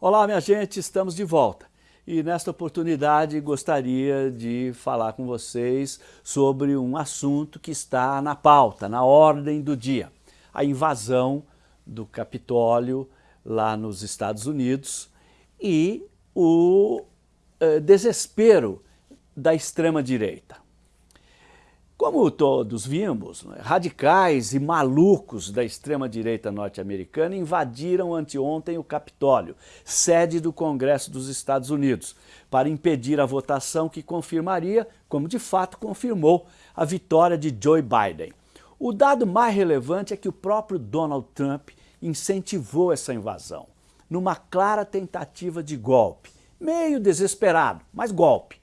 Olá, minha gente, estamos de volta. E nesta oportunidade gostaria de falar com vocês sobre um assunto que está na pauta, na ordem do dia. A invasão do Capitólio lá nos Estados Unidos e o eh, desespero da extrema-direita. Como todos vimos, né, radicais e malucos da extrema-direita norte-americana invadiram anteontem o Capitólio, sede do Congresso dos Estados Unidos, para impedir a votação que confirmaria, como de fato confirmou, a vitória de Joe Biden. O dado mais relevante é que o próprio Donald Trump incentivou essa invasão, numa clara tentativa de golpe, meio desesperado, mas golpe.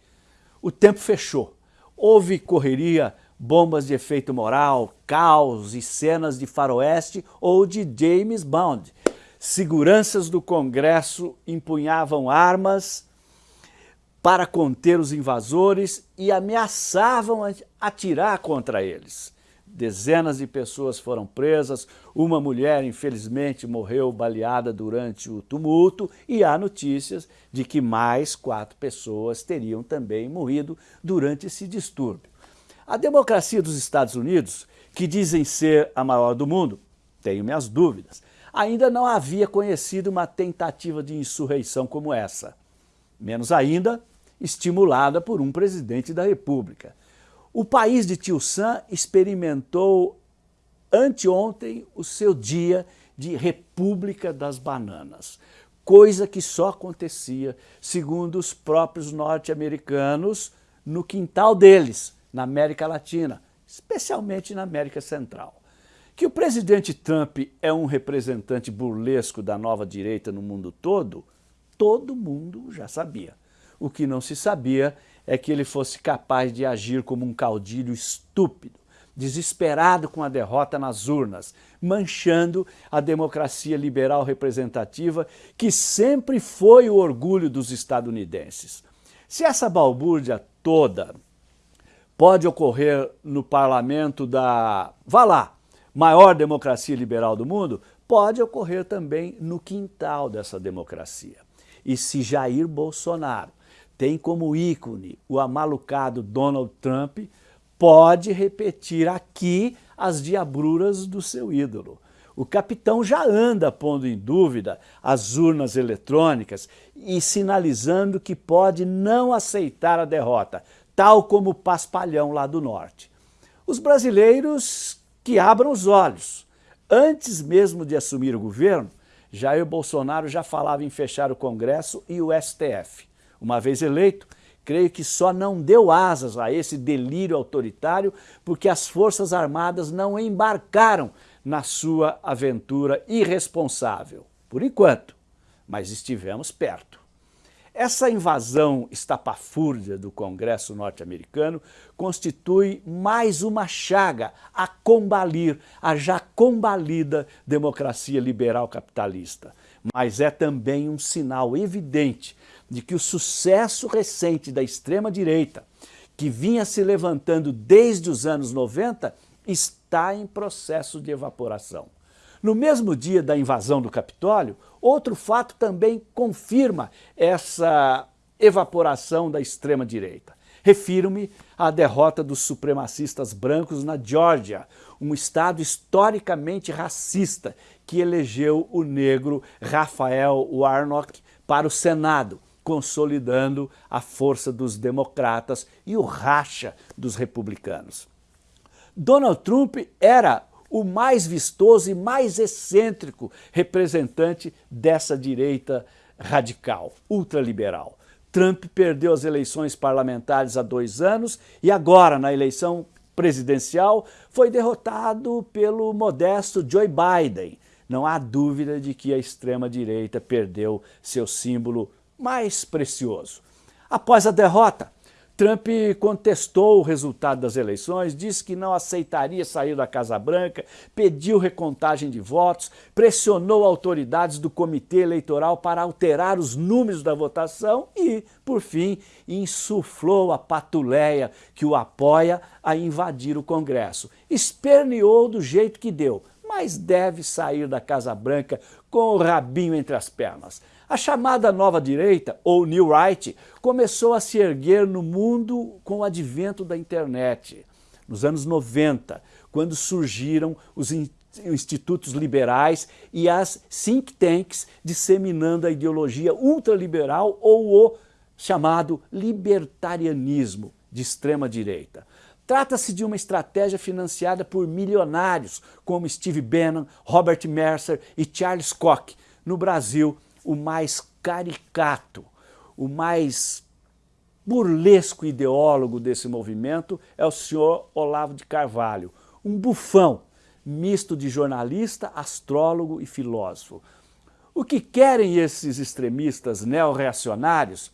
O tempo fechou. Houve correria bombas de efeito moral, caos e cenas de faroeste ou de James Bond. Seguranças do Congresso empunhavam armas para conter os invasores e ameaçavam atirar contra eles. Dezenas de pessoas foram presas, uma mulher infelizmente morreu baleada durante o tumulto e há notícias de que mais quatro pessoas teriam também morrido durante esse distúrbio. A democracia dos Estados Unidos, que dizem ser a maior do mundo, tenho minhas dúvidas, ainda não havia conhecido uma tentativa de insurreição como essa. Menos ainda, estimulada por um presidente da República. O país de Tio Sam experimentou anteontem o seu dia de República das Bananas, coisa que só acontecia, segundo os próprios norte-americanos, no quintal deles, na América Latina, especialmente na América Central. Que o presidente Trump é um representante burlesco da nova direita no mundo todo, todo mundo já sabia. O que não se sabia é que ele fosse capaz de agir como um caudilho estúpido, desesperado com a derrota nas urnas, manchando a democracia liberal representativa que sempre foi o orgulho dos estadunidenses. Se essa balbúrdia toda pode ocorrer no parlamento da, vá lá, maior democracia liberal do mundo, pode ocorrer também no quintal dessa democracia. E se Jair Bolsonaro tem como ícone o amalucado Donald Trump, pode repetir aqui as diabruras do seu ídolo. O capitão já anda pondo em dúvida as urnas eletrônicas e sinalizando que pode não aceitar a derrota, tal como o Paspalhão lá do norte. Os brasileiros que abram os olhos. Antes mesmo de assumir o governo, Jair Bolsonaro já falava em fechar o Congresso e o STF. Uma vez eleito, creio que só não deu asas a esse delírio autoritário porque as Forças Armadas não embarcaram na sua aventura irresponsável. Por enquanto, mas estivemos perto. Essa invasão estapafúrdia do Congresso norte-americano constitui mais uma chaga a combalir a já combalida democracia liberal capitalista, mas é também um sinal evidente de que o sucesso recente da extrema-direita, que vinha se levantando desde os anos 90, está em processo de evaporação. No mesmo dia da invasão do Capitólio, outro fato também confirma essa evaporação da extrema-direita. Refiro-me à derrota dos supremacistas brancos na Geórgia, um estado historicamente racista que elegeu o negro Rafael Warnock para o Senado, consolidando a força dos democratas e o racha dos republicanos. Donald Trump era o mais vistoso e mais excêntrico representante dessa direita radical, ultraliberal. Trump perdeu as eleições parlamentares há dois anos e agora, na eleição presidencial, foi derrotado pelo modesto Joe Biden. Não há dúvida de que a extrema-direita perdeu seu símbolo mais precioso. Após a derrota, Trump contestou o resultado das eleições, disse que não aceitaria sair da Casa Branca, pediu recontagem de votos, pressionou autoridades do comitê eleitoral para alterar os números da votação e, por fim, insuflou a patuleia que o apoia a invadir o Congresso. Esperneou do jeito que deu, mas deve sair da Casa Branca com o rabinho entre as pernas. A chamada nova direita, ou New Right, começou a se erguer no mundo com o advento da internet. Nos anos 90, quando surgiram os institutos liberais e as think tanks disseminando a ideologia ultraliberal ou o chamado libertarianismo de extrema direita. Trata-se de uma estratégia financiada por milionários como Steve Bannon, Robert Mercer e Charles Koch. No Brasil, o mais caricato, o mais burlesco ideólogo desse movimento é o senhor Olavo de Carvalho, um bufão misto de jornalista, astrólogo e filósofo. O que querem esses extremistas neorreacionários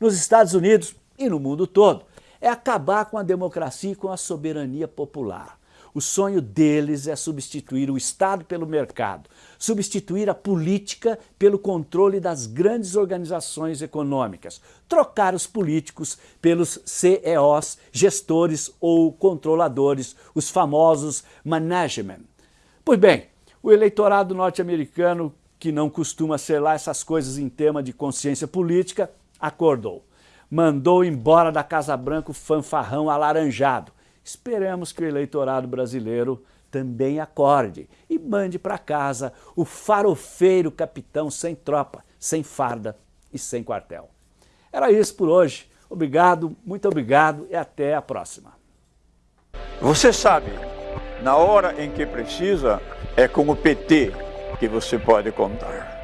nos Estados Unidos e no mundo todo é acabar com a democracia e com a soberania popular. O sonho deles é substituir o Estado pelo mercado, substituir a política pelo controle das grandes organizações econômicas, trocar os políticos pelos CEOs, gestores ou controladores, os famosos management. Pois bem, o eleitorado norte-americano, que não costuma ser lá essas coisas em tema de consciência política, acordou. Mandou embora da Casa Branca o fanfarrão alaranjado, Esperamos que o eleitorado brasileiro também acorde e mande para casa o farofeiro capitão sem tropa, sem farda e sem quartel. Era isso por hoje. Obrigado, muito obrigado e até a próxima. Você sabe, na hora em que precisa, é com o PT que você pode contar.